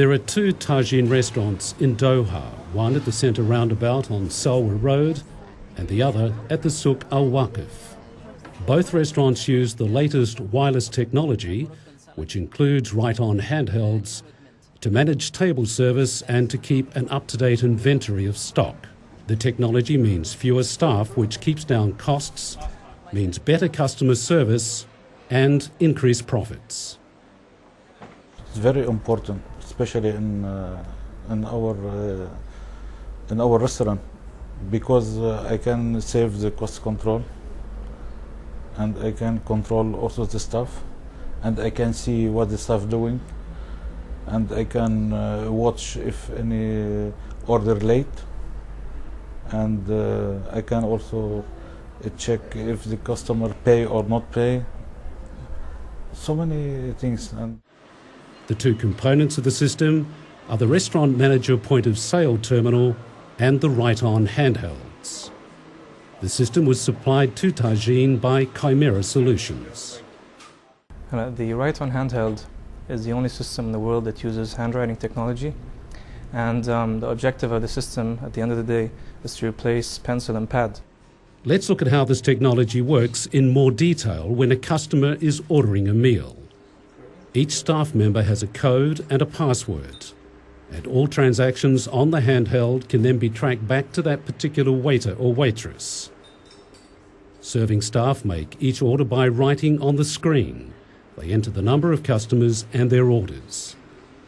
There are two tagine restaurants in Doha, one at the centre roundabout on Salwa Road and the other at the Souk Al Waqif. Both restaurants use the latest wireless technology, which includes Write-On handhelds, to manage table service and to keep an up to date inventory of stock. The technology means fewer staff, which keeps down costs, means better customer service, and increased profits. It's very important, especially in uh, in our uh, in our restaurant, because uh, I can save the cost control, and I can control also the staff, and I can see what the staff doing, and I can uh, watch if any order late, and uh, I can also check if the customer pay or not pay. So many things and. The two components of the system are the restaurant manager point of sale terminal and the Write-On handhelds. The system was supplied to Tagine by Chimera Solutions. The Write-On handheld is the only system in the world that uses handwriting technology. And um, the objective of the system at the end of the day is to replace pencil and pad. Let's look at how this technology works in more detail when a customer is ordering a meal. Each staff member has a code and a password, and all transactions on the handheld can then be tracked back to that particular waiter or waitress. Serving staff make each order by writing on the screen. They enter the number of customers and their orders.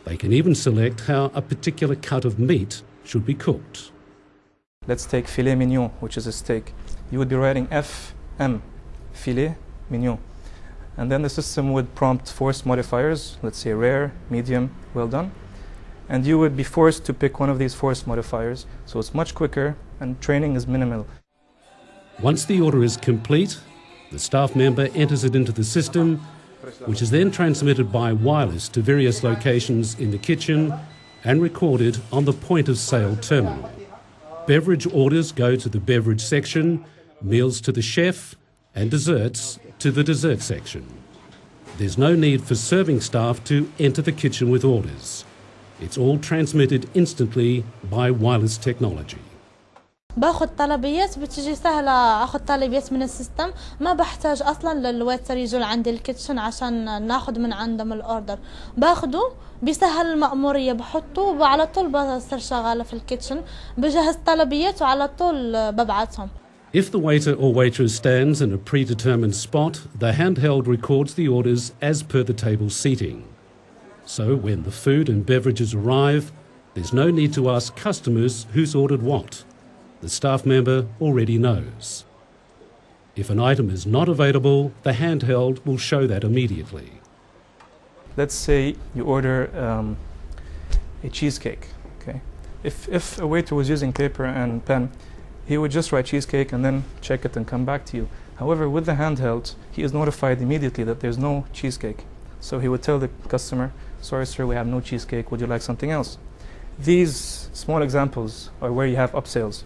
They can even select how a particular cut of meat should be cooked. Let's take filet mignon, which is a steak. You would be writing FM, filet mignon. And then the system would prompt force modifiers, let's say rare, medium, well done. And you would be forced to pick one of these force modifiers. So it's much quicker and training is minimal. Once the order is complete, the staff member enters it into the system, which is then transmitted by wireless to various locations in the kitchen and recorded on the point of sale terminal. Beverage orders go to the beverage section, meals to the chef, and desserts to the dessert section. There's no need for serving staff to enter the kitchen with orders. It's all transmitted instantly by wireless technology. باخذ طلبيات بتجي سهلة أخذ طلبيات من السيستم ما بحتاج أصلا للويتر يجوا لعندي الكيتشن عشان ناخذ من عندهم الأوردر باخده بيسهل المأمورية بحطه وعلى طول بصير شغالة في الكيتشن بجهز طلبيات وعلى طول ببعتهم If the waiter or waitress stands in a predetermined spot, the handheld records the orders as per the table seating. So when the food and beverages arrive, there's no need to ask customers who's ordered what. The staff member already knows. If an item is not available, the handheld will show that immediately. Let's say you order um, a cheesecake. Okay, if if a waiter was using paper and pen, he would just write cheesecake and then check it and come back to you. However, with the handheld, he is notified immediately that there's no cheesecake. So he would tell the customer, sorry sir, we have no cheesecake, would you like something else? These small examples are where you have upsells.